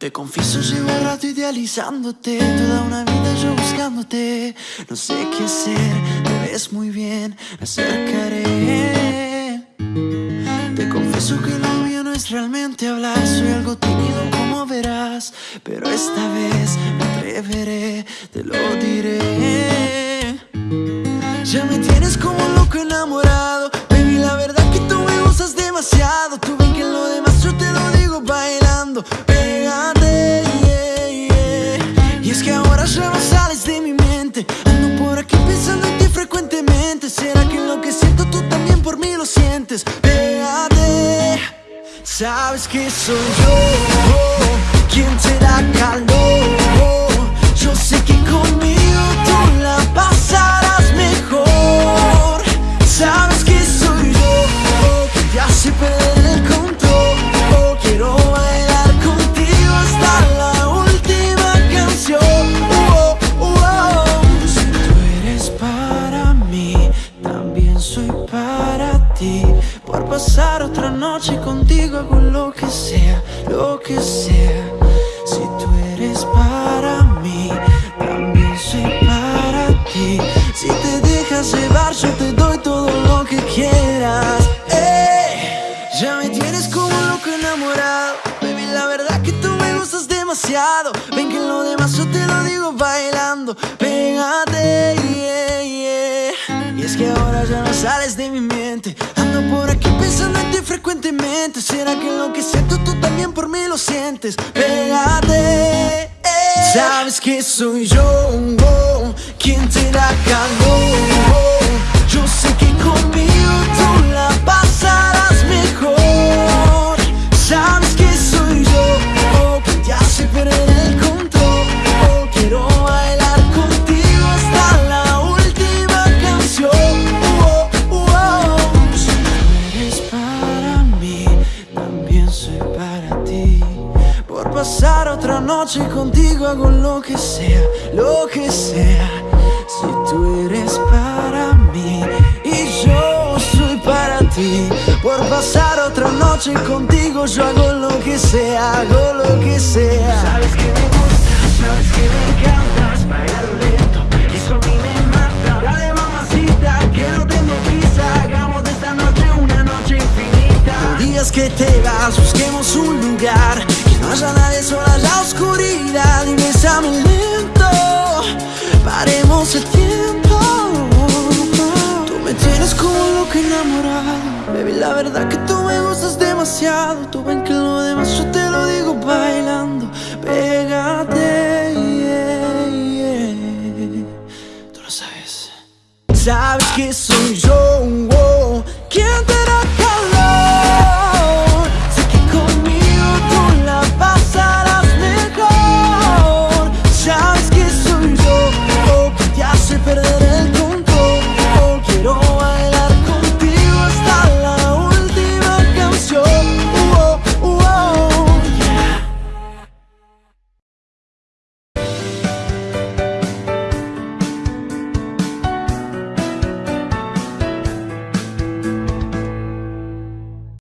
Te confieso llevo rato idealizándote. Toda una vida yo buscándote. No sé qué hacer, te ves muy bien Me acercaré. Te confieso que lo mío no es realmente hablar Soy algo tímido como verás Pero esta vez me atreveré, te lo diré. Ya me tienes como loco enamorado Baby, la verdad que tú me gustas demasiado Tú ven que lo demás yo te lo digo bailando Sabes que soy yo oh, quien te da calor noche contigo hago lo que sea, lo que sea. Si tú eres para mí, también soy para ti. Si te dejas llevar yo te doy todo lo que quieras. Ey, Ya me tienes como loco enamorado. Baby, la verdad que tú me gustas demasiado. Ven que lo demás yo te lo digo bailando. Pégate, yeah, yeah. Y es que ahora ya no sales de mi mente ¿Será que lo que siento tú también por mí lo sientes? Pégate eh. Sabes que soy yo oh, quien te da calor pasar otra noche contigo hago lo que sea, lo que sea. Si tú eres para mí y yo soy para ti Por pasar otra noche contigo yo hago lo que sea, hago lo que sea. Sabes que me gustas, sabes que me encantas Bailar lento, eso a mí me mata. Dale mamacita, que no tengo prisa Hagamos de esta noche una noche infinita. Días que te vas, busquemos un lugar no haya nadie, sola la oscuridad Y bésame lento, paremos el tiempo. Tú me tienes como loco enamorado Baby, la verdad que tú me gustas demasiado. Tú ven que lo demás yo te lo digo bailando. Pégate. Tú lo sabes. Sabes que soy